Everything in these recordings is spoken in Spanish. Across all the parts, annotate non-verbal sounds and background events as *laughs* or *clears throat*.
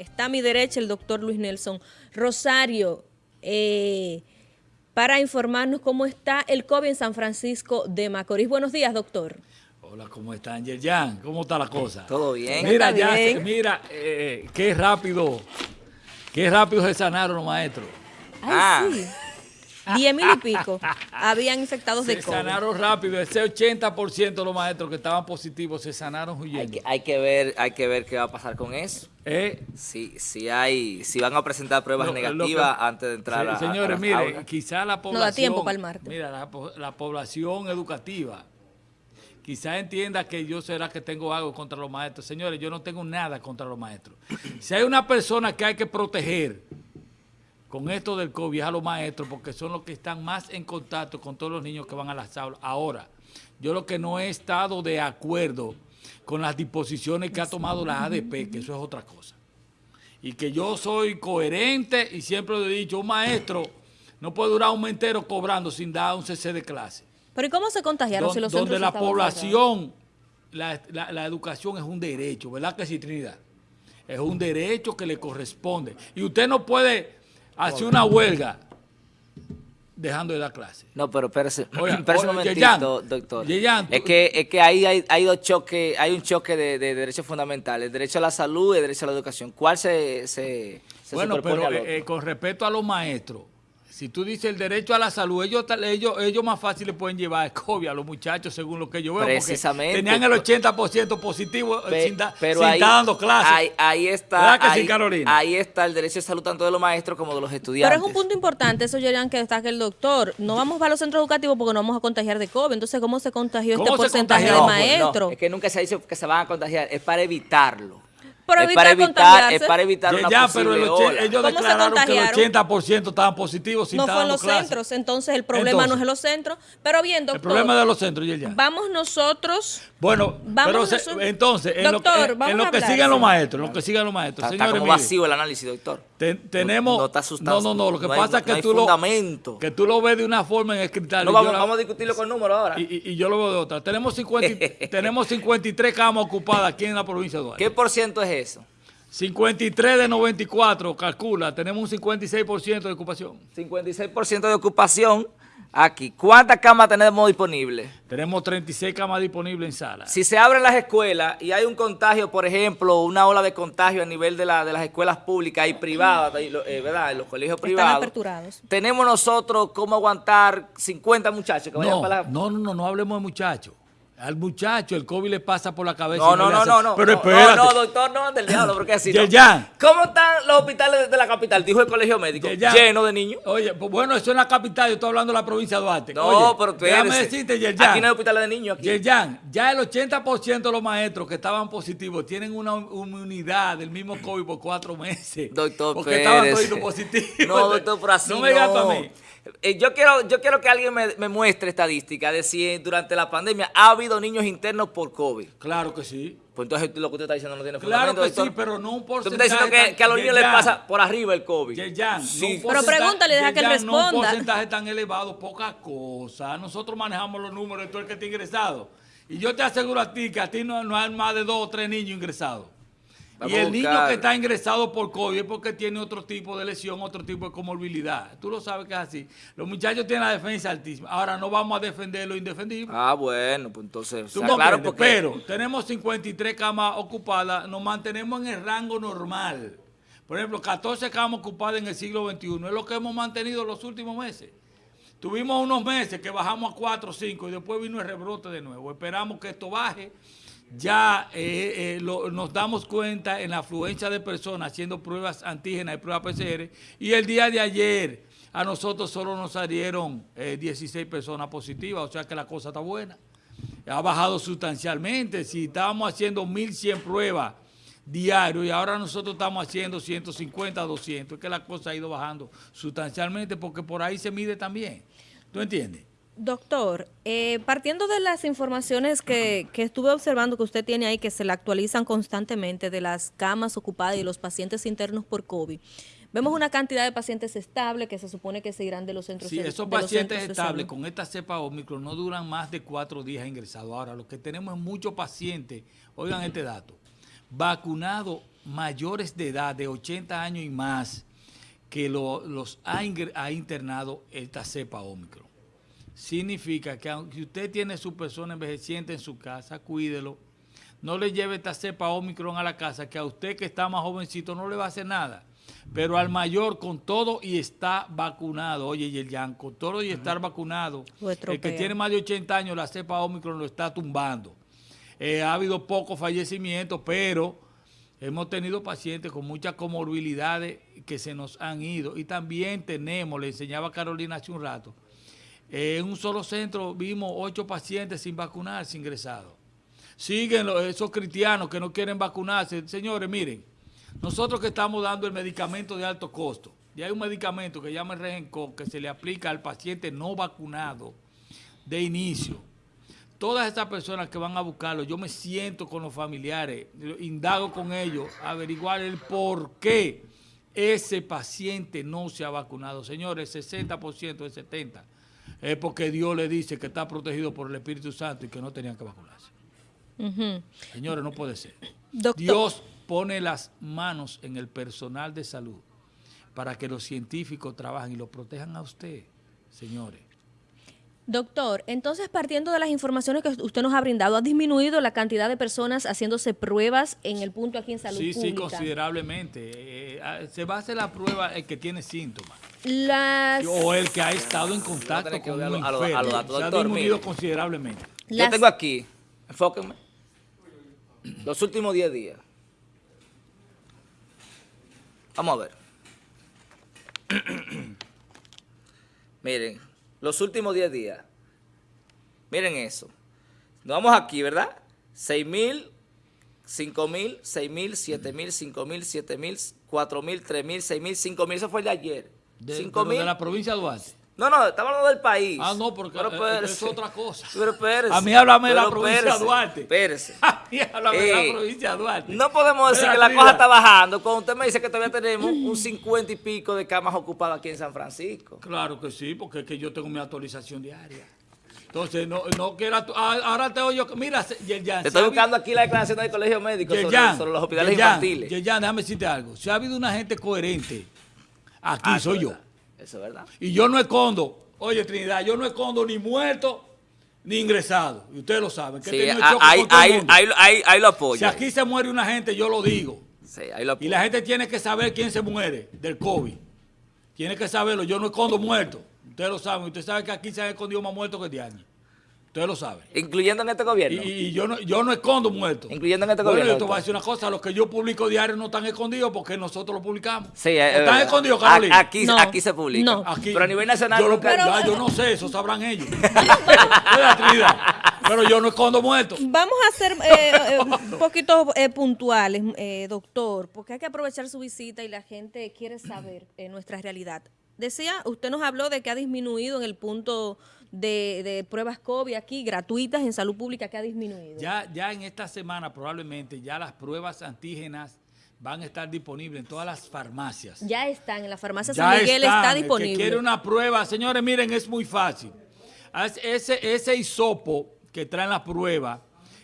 Está a mi derecha el doctor Luis Nelson Rosario eh, para informarnos cómo está el COVID en San Francisco de Macorís. Buenos días, doctor. Hola, ¿cómo está Angel Jan? ¿Cómo está la cosa? Todo bien. Mira, ya, mira, eh, qué rápido, qué rápido se sanaron los maestros. Ay, ah. sí. Diez mil y pico habían infectados de COVID. Se sanaron rápido. Ese 80% de los maestros que estaban positivos se sanaron huyendo. Hay que, ver, hay que ver qué va a pasar con eso. ¿Eh? Si, si, hay, si van a presentar pruebas negativas antes de entrar a, Señores, mire, quizá la población... No da tiempo para el martes. Mira, la, la población educativa quizá entienda que yo será que tengo algo contra los maestros. Señores, yo no tengo nada contra los maestros. Si hay una persona que hay que proteger con esto del COVID a los maestros, porque son los que están más en contacto con todos los niños que van a las aulas. Ahora, yo lo que no he estado de acuerdo con las disposiciones que ha tomado la ADP, que eso es otra cosa. Y que yo soy coherente y siempre lo he dicho, un maestro no puede durar un mes entero cobrando sin dar un CC de clase. Pero ¿y cómo se contagiaron si los Donde la población, la, la, educación es un derecho, ¿verdad que sí, Trinidad? Es un derecho que le corresponde. Y usted no puede hace una huelga dejando de dar clase. No, pero espérese, *clears throat* un momentito, doctor. es que, es que ahí hay, hay, dos choques, hay un choque de, derechos fundamentales, el derecho a la salud y el derecho a la educación. ¿Cuál se, se, Bueno, pero eh, con respecto a los maestros, si tú dices el derecho a la salud, ellos, ellos, ellos más fácil le pueden llevar COVID a los muchachos, según lo que yo veo. Precisamente. tenían el 80% positivo eh, sin, pero ahí, estar dando clases. Ahí, está. ahí, ahí está el derecho a salud tanto de los maestros como de los estudiantes. Pero es un punto importante, eso Yerian, que destaca el doctor. No vamos a los centros educativos porque no vamos a contagiar de COVID. Entonces, ¿cómo se contagió este porcentaje de maestros? es que nunca se ha dicho que se van a contagiar. Es para evitarlo es para evitar, es para evitar una ya, pero ellos declararon que el 80% estaban positivos sin No fue en los centros, entonces el problema no es en los centros. Pero bien, doctor. El problema de los centros, ya. Vamos nosotros. Bueno, vamos entonces, en lo, que sigan los maestros, en lo que sigan los maestros. Está, como vacío el análisis, doctor. Tenemos. No, está no, no, no, lo que pasa es que tú, lo, que tú lo ves de una forma en escrital. No, vamos, vamos a discutirlo con números ahora. Y, yo lo veo de otra. Tenemos, 50, *laughs* tenemos 53 camas ocupadas aquí en la provincia de Duarte. ¿Qué por ciento es eso? 53 de 94, calcula, tenemos un 56% de ocupación. 56% de ocupación aquí. ¿Cuántas camas tenemos disponibles? Tenemos 36 camas disponibles en sala. Si se abren las escuelas y hay un contagio, por ejemplo, una ola de contagio a nivel de, la, de las escuelas públicas y privadas, eh, ¿verdad? En los colegios privados. aperturados. ¿Tenemos nosotros cómo aguantar 50 muchachos que vayan no, para la... No, no, no, no hablemos de muchachos. Al muchacho el COVID le pasa por la cabeza. No, no, no, no, no. Pero espérate. No, no, doctor, no, del diablo, porque así. *laughs* no. ¿Cómo están los hospitales de la capital? Dijo el colegio médico. Lleno de niños. Oye, pues bueno, eso es la capital, yo estoy hablando de la provincia de Duarte. No, pero tú Déjame decirte, Yerjan. Aquí no hay hospitales de niños. Aquí. Yerjan, ya el 80% de los maestros que estaban positivos tienen una inmunidad del mismo COVID por cuatro meses. Doctor, Porque estaban todos positivos. No, doctor, por así no. me digas para mí. Eh, yo, quiero, yo quiero que alguien me, muestre estadística de si durante la pandemia ha habido niños internos por COVID. Claro que sí. Pues entonces lo que usted está diciendo no tiene claro fundamento. Claro que sí, pero no un porcentaje. Usted está diciendo que, a los niños les pasa por arriba el COVID. sí. pero pregúntale, deja que él responda. No un porcentaje tan elevado, poca cosa. Nosotros manejamos los números de todo el que está ingresado. Y yo te aseguro a ti que a ti no, no hay más de dos o tres niños ingresados y el niño que está ingresado por COVID es porque tiene otro tipo de lesión, otro tipo de comorbilidad. Tú lo sabes que es así. Los muchachos tienen la defensa altísima. Ahora no vamos a defender lo indefendible. Ah, bueno, pues entonces... claro porque... Pero tenemos 53 camas ocupadas, nos mantenemos en el rango normal. Por ejemplo, 14 camas ocupadas en el siglo XXI. Es lo que hemos mantenido los últimos meses. Tuvimos unos meses que bajamos a 4 o 5 y después vino el rebrote de nuevo. Esperamos que esto baje ya eh, eh, nos damos cuenta en la afluencia de personas haciendo pruebas antígenas y pruebas PCR y el día de ayer a nosotros solo nos salieron 16 eh, personas positivas, o sea que la cosa está buena. Ha bajado sustancialmente, si estábamos haciendo 1.100 pruebas diarios y ahora nosotros estamos haciendo 150, 200, es que la cosa ha ido bajando sustancialmente porque por ahí se mide también. ¿Tú entiendes? Doctor, eh, partiendo de las informaciones que, estuve observando que usted tiene ahí, que se le actualizan constantemente de las camas ocupadas y los pacientes internos por COVID, vemos una cantidad de pacientes estables que se supone que se irán de los centros Sí, esos pacientes estables con esta cepa Omicron no duran más de cuatro días ingresados. Ahora, lo que tenemos es muchos pacientes, oigan este dato, vacunados mayores de edad, de 80 años y más, que los ha, internado esta cepa Omicron. Significa que aunque usted tiene su persona envejeciente en su casa, cuídelo, no le lleve esta cepa Omicron a la casa, que a usted que está más jovencito no le va a hacer nada. Pero al mayor con todo y está vacunado, oye, Yerjan, con todo y estar vacunado, el que tiene más de 80 años, la cepa Omicron lo está tumbando. Eh, ha habido pocos fallecimientos, pero hemos tenido pacientes con muchas comorbilidades que se nos han ido. Y también tenemos, le enseñaba Carolina hace un rato, eh, en un solo centro vimos ocho pacientes sin vacunarse ingresados. Siguen esos cristianos que no quieren vacunarse. Señores, miren, nosotros que estamos dando el medicamento de alto costo, y hay un medicamento que llama el Regencol que se le aplica al paciente no vacunado de inicio. Todas estas personas que van a buscarlo, yo me siento con los familiares, indago con ellos, averiguar el por qué ese paciente no se ha vacunado. Señores, el 60%, el 70%, es porque Dios le dice que está protegido por el Espíritu Santo y que no tenían que vacunarse. Señores, no puede ser. Dios pone las manos en el personal de salud para que los científicos trabajen y lo protejan a usted, señores. Doctor, entonces partiendo de las informaciones que usted nos ha brindado, ¿ha disminuido la cantidad de personas haciéndose pruebas en el punto aquí en salud sí, pública? Sí, considerablemente. Eh, eh, se va a hacer la prueba el que tiene síntomas. O el que ha estado en contacto con un enfermo. se ha disminuido considerablemente. Yo tengo aquí, enfóquenme, los últimos 10 días. Vamos a ver. *clears throat* Miren, los últimos 10 días. Miren eso. Nos vamos aquí, ¿verdad? 6 mil, 5 mil, 6 mil, 7 mil, 5 mil, 7 mil, 4 mil, 3 mil, 6 mil, 5 mil. Eso fue el de ayer. De, 5 mil. de la provincia de Duarte. No, no, estamos hablando del país. Ah, no, porque pero es otra cosa. Pero espérese. A mí háblame de la provincia de Duarte. Espérese. *laughs* A mí háblame de la eh, provincia de Duarte. No podemos decir que la cosa está bajando cuando usted me dice que todavía tenemos un 50 y pico de camas ocupadas aquí en San Francisco. Claro que sí, porque es que yo tengo mi actualización diaria. Entonces, no, no quiero... Ah, ahora te oigo... Mira, Yerjan... Te estoy buscando aquí la declaración del Colegio Médico sobre, los hospitales infantiles. Yerjan, déjame decirte algo. Si ha habido una gente coherente, aquí ah, soy yo. Eso es verdad. Y yo no escondo Oye, Trinidad, yo no escondo ni muerto ni ingresado. Y ustedes lo saben. Que sí, ahí, ahí, ahí, lo apoyo. Si aquí se muere una gente, yo lo digo. Sí, ahí lo apoyo. Y la gente tiene que saber quién se muere del COVID. Tiene que saberlo. Yo no escondo muertos. Ustedes lo saben. Ustedes saben que aquí se han escondido más muertos que de años. Ustedes lo saben. Incluyendo en este gobierno. Y, yo, no, yo no escondo muertos. Incluyendo en este bueno, gobierno. Yo te voy a decir una cosa, los que yo publico diario no están escondidos porque nosotros lo publicamos. Sí, están escondidos, Carolina. Aquí, aquí se publica. No. pero a nivel nacional. Yo, pero, yo no sé, eso sabrán ellos. *laughs* pero yo no escondo muertos. Vamos a ser eh, eh, un *laughs* poquito eh, puntuales, doctor, porque hay que aprovechar su visita y la gente quiere saber nuestra realidad. Decía, usted nos habló de que ha disminuido en el punto de, pruebas COVID aquí, gratuitas en salud pública, que ha disminuido. Ya, ya en esta semana probablemente ya las pruebas antígenas van a estar disponibles en todas las farmacias. Ya están, en la farmacia San Miguel está disponible. El que quiere una prueba, señores, miren, es muy fácil. Ese, ese hisopo que trae la prueba,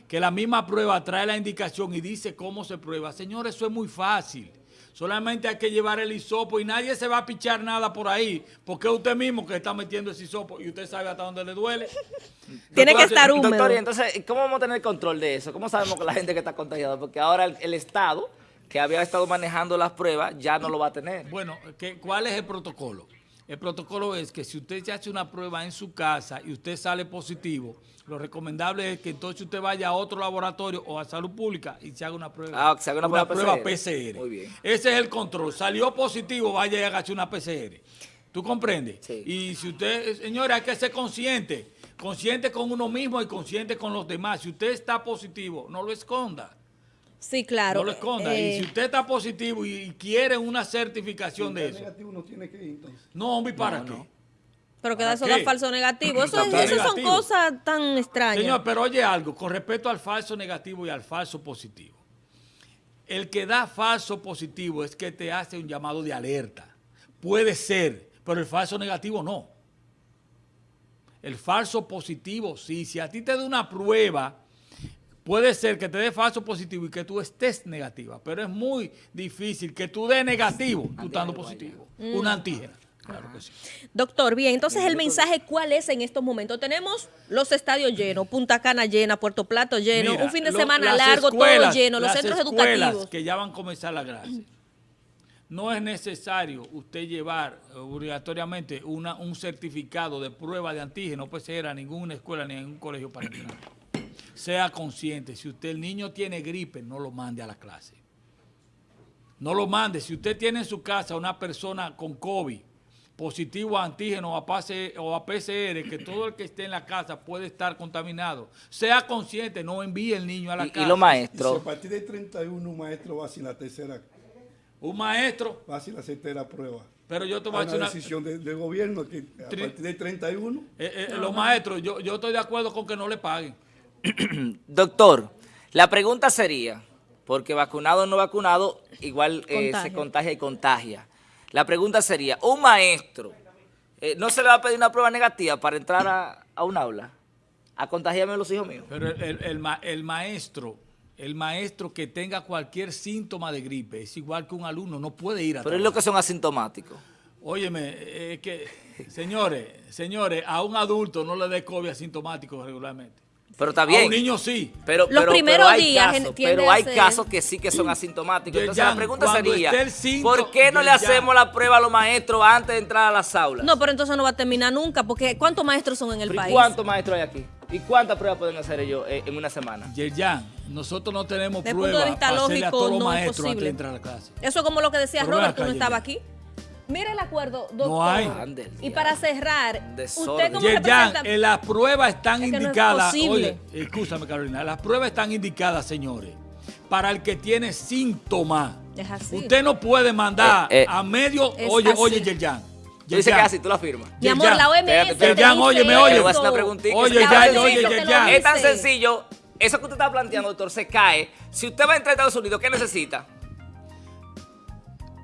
que la misma prueba trae la indicación y dice cómo se prueba. Señores, eso es muy fácil. Solamente hay que llevar el hisopo y nadie se va a pichar nada por ahí, porque es usted mismo que está metiendo ese hisopo y usted sabe hasta dónde le duele. *laughs* Tiene que estar húmedo. Doctor, entonces, ¿cómo vamos a tener control de eso? ¿Cómo sabemos que la gente que está contagiada? Porque ahora el, Estado, que había estado manejando las pruebas, ya no lo va a tener. Bueno, ¿cuál es el protocolo? El protocolo es que si usted se hace una prueba en su casa y usted sale positivo, lo recomendable es que entonces usted vaya a otro laboratorio o a salud pública y se haga una prueba, ah, se haga una, prueba, PCR. Muy bien. Ese es el control. Salió positivo, vaya y hágase una PCR. ¿Tú comprendes? Sí. Y si usted, señores, hay que ser consciente. Consciente con uno mismo y consciente con los demás. Si usted está positivo, no lo esconda. Sí, claro. No lo esconda. y eh, si usted está positivo y quiere una certificación de eso. negativo no tiene que ir entonces. No, hombre, ¿para qué? Pero queda eso da falso negativo. Eso, esas son cosas tan extrañas. Señor, pero oye algo, con respecto al falso negativo y al falso positivo. El que da falso positivo es que te hace un llamado de alerta. Puede ser, pero el falso negativo no. El falso positivo, sí. Si a ti te da una prueba Puede ser que te dé falso positivo y que tú estés negativa, pero es muy difícil que tú dé negativo tú estando positivo. Una antígena. Claro que sí. Doctor, bien, entonces el mensaje, ¿cuál es en estos momentos? Tenemos los estadios llenos, Punta Cana llena, Puerto Plato lleno, Mira, un fin de lo- semana largo, escuelas- todo lleno, los las centros escuelas educativos. que ya van a comenzar la clase. No es necesario usted llevar eh, obligatoriamente una, un certificado de prueba de antígeno PCR a ninguna escuela ni a ningún colegio para entrar. Sea consciente, si usted el niño tiene gripe, no lo mande a la clase. No lo mande. Si usted tiene en su casa una persona con COVID, positivo a antígeno o a, pase- o a PCR, que todo el que esté en la casa puede estar contaminado, sea consciente, no envíe el niño a la Y, casa. y los Si a maestros, partir de 31 un maestro va sin la tercera, Un maestro, va sin la tercera prueba. pero yo te voy a Hay decir una decisión de- del gobierno que a partir del 31 eh, eh, los maestros, yo, yo estoy de acuerdo con que no le paguen. *clears throat* doctor, la pregunta sería, porque vacunado o no vacunado, igual eh, se Contagia. y contagia. La pregunta sería, un maestro, eh, ¿no se le va a pedir una prueba negativa para entrar a, a un aula? A contagiarme a los hijos míos. Pero el, el- el ma- el maestro, el maestro que tenga cualquier síntoma de gripe, es igual que un alumno, no puede ir a Pero es lo que son asintomáticos. Óyeme, es que, señores, señores, a un adulto no le dé COVID asintomático regularmente. Pero está A un bien. niño sí. Pero, Los pero- primeros pero hay días casos, pero hay ser- casos que sí que son asintomáticos. Entonces la pregunta sería, ¿por qué no le hacemos la prueba a los maestros antes de entrar a las aulas? No, pero entonces no va a terminar nunca, porque ¿cuántos maestros son en el Pero ¿y país? ¿Cuántos maestros hay aquí? ¿Y cuántas pruebas pueden hacer ellos eh, en una semana? Yerjan, nosotros no tenemos Desde el punto de pruebas vista para hacerle a lógico, todos los no es maestros antes posible. de entrar a la clase. Eso es como lo que decía Robert, tú no Yeye. aquí. Mira el acuerdo, doctor. No hay. Y para cerrar, usted como representante... eh, las pruebas están Es que no es indicadas. posible. oye, escúchame, Carolina. Las pruebas están indicadas, señores, para el que tiene síntomas. Es así. Usted no puede mandar Eh, eh. a medio. Oye, así. oye, Yerjan. Tú dices que es así, tú la firmas. Mi amor, la OMS. Yerjan, dice óyeme, Te oye. voy a hacer una esto. preguntita. Oye, oye, Yerjan. Es tan dice. sencillo. Eso que usted está planteando, doctor, se cae. Si usted va a entrar a Estados Unidos, ¿qué necesita?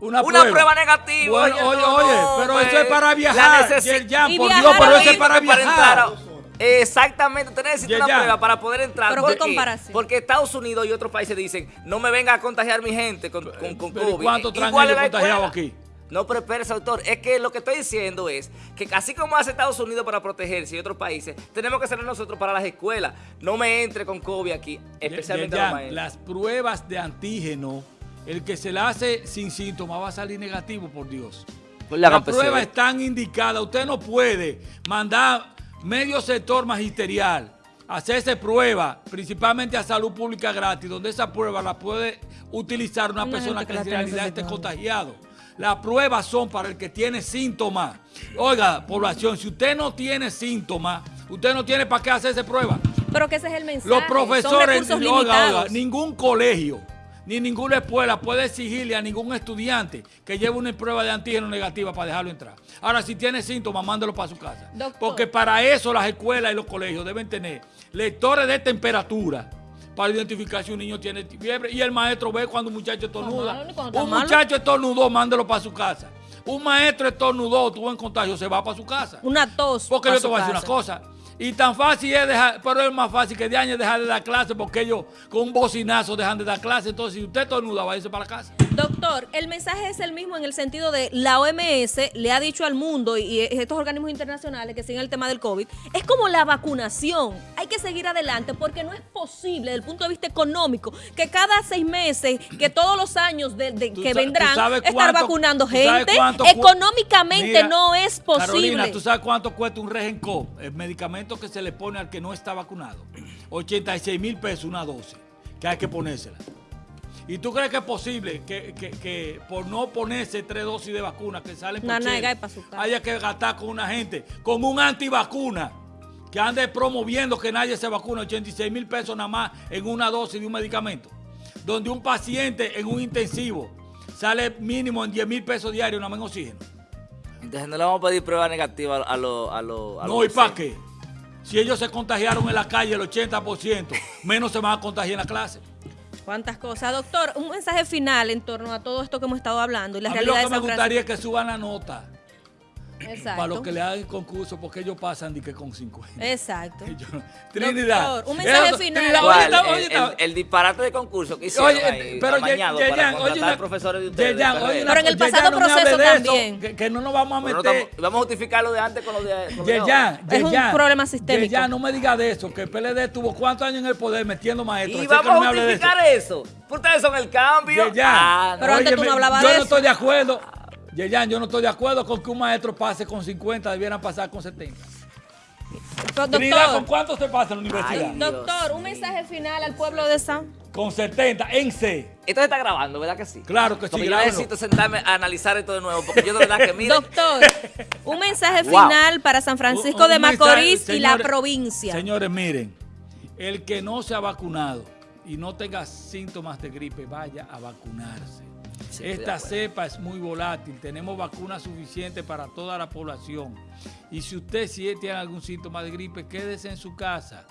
Una, Una prueba negativa. Bueno, oye, no, oye, no, pero eso es para la viajar. necesi- Yerjan, Y por viajar Dios, pero eso es para entrar viajar. a- Exactamente, usted necesita una Yerjan. prueba para poder entrar. Pero ¿Por qué comparación. Porque Estados Unidos y otros países dicen, no me venga a contagiar mi gente con, con, con Pero ¿y COVID. la contagiados escuela. aquí? No, pero espérese, doctor. Es que lo que estoy diciendo es que así como hace Estados Unidos para protegerse y otros países, tenemos que hacerlo nosotros para las escuelas. No me entre con COVID aquí, especialmente a los maestros. las pruebas de antígeno, el que se la hace sin síntomas va a salir negativo, por Dios. Pues le hagan Las pruebas PCR. están indicadas. Usted no puede mandar medio sector magisterial a hacerse prueba, principalmente a salud pública gratis, donde esa prueba la puede utilizar una, Una persona que que la en realidad esté contagiado. Las pruebas son para el que tiene síntomas. Oiga, población, si usted no tiene síntomas, usted no tiene para qué hacerse prueba. Pero que ese es el mensaje. Los profesores, oiga, oiga, ningún colegio ni ninguna escuela puede exigirle a ningún estudiante que lleve una prueba de antígeno negativa para dejarlo entrar. Ahora, si tiene síntomas, mándelo para su casa. Doctor. Porque para eso las escuelas y los colegios deben tener lectores de temperatura para identificar si un niño tiene fiebre y el maestro ve cuando un muchacho estornuda. Un muchacho estornudó, mándelo para su casa. Un maestro estornudó, tuvo en contagio, se va para su casa. Una tos. Porque yo te voy a decir una cosa. Y tan fácil es dejar, pero es más fácil que de años dejar de dar clase porque ellos con un bocinazo dejan de dar clase. Entonces, si usted estornuda, va a irse para la casa. Doctor, el mensaje es el mismo en el sentido de la OMS le ha dicho al mundo y estos organismos internacionales que siguen el tema del COVID, es como la vacunación. Hay que seguir adelante porque no es posible desde el punto de vista económico que cada seis meses, que todos los años de, de- Tú que vendrán, sabes estar cuánto- vacunando gente, cuánto económicamente Mira, no es posible. Carolina, ¿tú sabes cuánto cuesta un Regencop? El medicamento que se le pone al que no está vacunado. 86 mil pesos una dosis, que hay que ponérsela. ¿Y tú crees que es posible que, que- que por no ponerse tres dosis de vacuna que salen por su casa. haya que gastar con una gente, con un antivacuna, que ande promoviendo que nadie se vacuna, 86 mil pesos nada más en una dosis de un medicamento? Donde un paciente en un intensivo sale mínimo en 10 mil pesos diarios nada más en oxígeno. Entonces no le vamos a pedir prueba negativa a los... A lo, a No, ¿y para qué? Si ellos se contagiaron en la calle el 80%, menos se van a contagiar en la clase. Cuántas cosas. Doctor, un mensaje final en torno a todo esto que hemos estado hablando y la a mí lo realidad que de me San Francisco. gustaría es que suban la nota. Exacto. para los que le hagan el concurso, porque ellos pasan de que con 50. Exacto. *laughs* Yo no- Trinidad. Doctor, un mensaje Eso- final. Trinidad, ¿Cuál? oye, está- El, oye, está- el- el disparate de concurso que hicieron Oye, ahí, pero Ye- para oye, contratar una- profesores de ustedes. Oye, una Pero en el pasado no proceso de eso, también. que, que no nos vamos a Pero no meter. estamos- vamos a justificar lo de antes con lo de, con lo de ahora. Yeyan, Es un problema sistémico. Yeyan, no me diga de eso, que el PLD tuvo cuántos años en el poder metiendo maestros. Y vamos no a justificar eso. Ustedes son el cambio. Yeyan, Ah, Pero antes tú no hablabas yo de no eso. estoy de acuerdo. Yeyan, yo no estoy de acuerdo con que un maestro pase con 50, debieran pasar con 70. Pero, Trinidad, ¿con Doctor, cuánto se pasa en la universidad? Ay, doctor, un mensaje final al pueblo de San. Con 70, en C. Esto se está grabando, ¿verdad que sí? Claro que sí, Porque yo grábenlo. necesito sentarme a analizar esto de nuevo, porque yo de verdad que mire, Doctor, un mensaje *laughs* Wow. final para San Francisco Un- un de Macorís mensaje, y la provincia. Señores, miren, el que no se ha vacunado y no tenga síntomas de gripe, vaya a vacunarse. Sí, Esta cepa es muy volátil, tenemos vacunas suficientes para toda la población. Y si usted si tiene algún síntoma de gripe, quédese en su casa.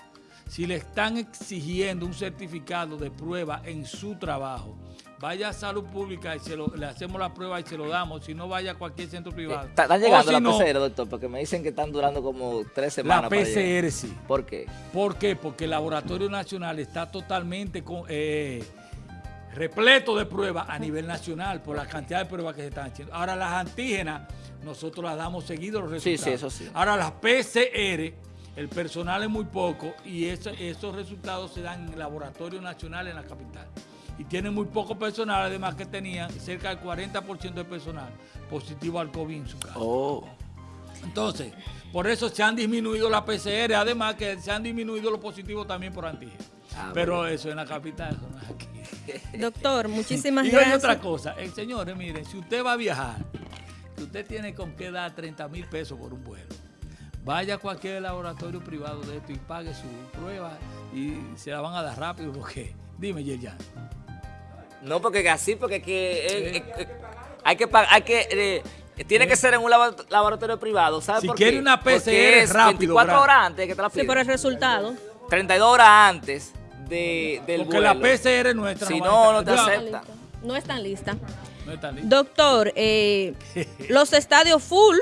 Si le están exigiendo un certificado de prueba en su trabajo, vaya a salud pública y se lo- le hacemos la prueba y se lo damos. Si no, vaya a cualquier centro privado. Está- llegando si la no, PCR, doctor, porque me dicen que están durando como tres semanas. La. PCR sí. ¿Por qué? ¿Por qué? Porque el Laboratorio Nacional está totalmente con- eh, repleto de pruebas a nivel nacional por la cantidad de pruebas que se están haciendo. Ahora las antígenas, nosotros las damos seguido los Sí, resultados. sí, eso sí. Ahora las PCR, el personal es muy poco y eso- esos resultados se dan en el Laboratorio Nacional en la capital. Y tienen muy poco personal, además que tenían cerca del 40% de personal positivo al COVID en su casa. Oh. Entonces, por eso se han disminuido la PCR, además que se han disminuido los positivos también por antígenos. Ah, Pero eso en la capital, eso no es aquí. *laughs* Doctor, muchísimas *laughs* y hay gracias. otra cosa, eh, señores, miren, si usted va a viajar, que usted tiene con qué dar 30 mil pesos por un vuelo, vaya a cualquier laboratorio privado de esto y pague su prueba y se la van a dar rápido, porque, dime, Yerjan. No, porque así, porque que, eh, eh, eh, hay que pagar, hay que, eh, tiene que ser en un labo- laboratorio privado, ¿sabes Si por quiere qué? una Porque PCR es rápido, 24 bra- horas antes que te la Sí, piden. por el resultado. 32 horas antes de, del Porque vuelo. la PCR nuestra Si no, no te acepta. No están listas. No. Doctor, eh, *laughs* los estadios full,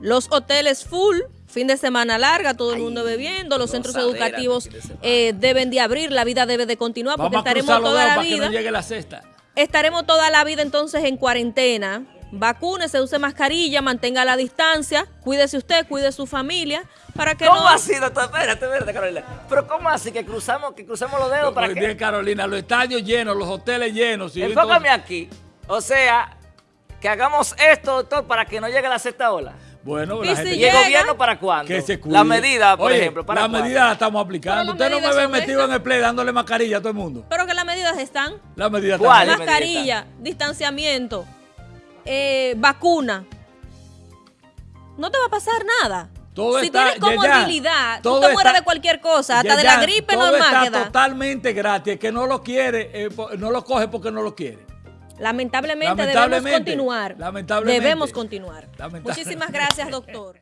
los hoteles full, fin de semana larga, todo el Ay, mundo bebiendo, los centros educativos de eh, deben de abrir, la vida debe de continuar porque Vamos estaremos toda la para que vida. no llegue la cesta. Estaremos toda la vida entonces en cuarentena. Vacúnese, use mascarilla, mantenga la distancia, cuídese usted, cuide su familia, para que ¿Cómo no... así, doctor? Espérate, espérate, Carolina. Pero ¿cómo así que cruzamos, que cruzamos los dedos para que... bien, Carolina, los estadios llenos, los hoteles llenos. y Enfócame entonces- aquí. O sea, que hagamos esto, doctor, para que no llegue la sexta ola. Bueno, Y la si gente ¿Y el gobierno para cuándo? que se cuide. La medida, por Oye, ejemplo, para La cuándo? medida la estamos aplicando. Usted las no me medidas ve metido estas. en el play dándole mascarilla a todo el mundo. Pero que las medidas están. La medida ¿Cuál? está- Dale, Mascarilla, distanciamiento, eh, vacuna. No te va a pasar nada. Todo si está- tienes ya, ya. comorbilidad, tú Todo te mueres de cualquier cosa, hasta Ya, de la gripe todo normal está totalmente gratis. Que no lo quiere, eh, no lo coge porque no lo quiere. Lamentablemente, Lamentablemente, debemos continuar. lamentablemente. Debemos continuar. Lamentablemente. Muchísimas gracias, doctor.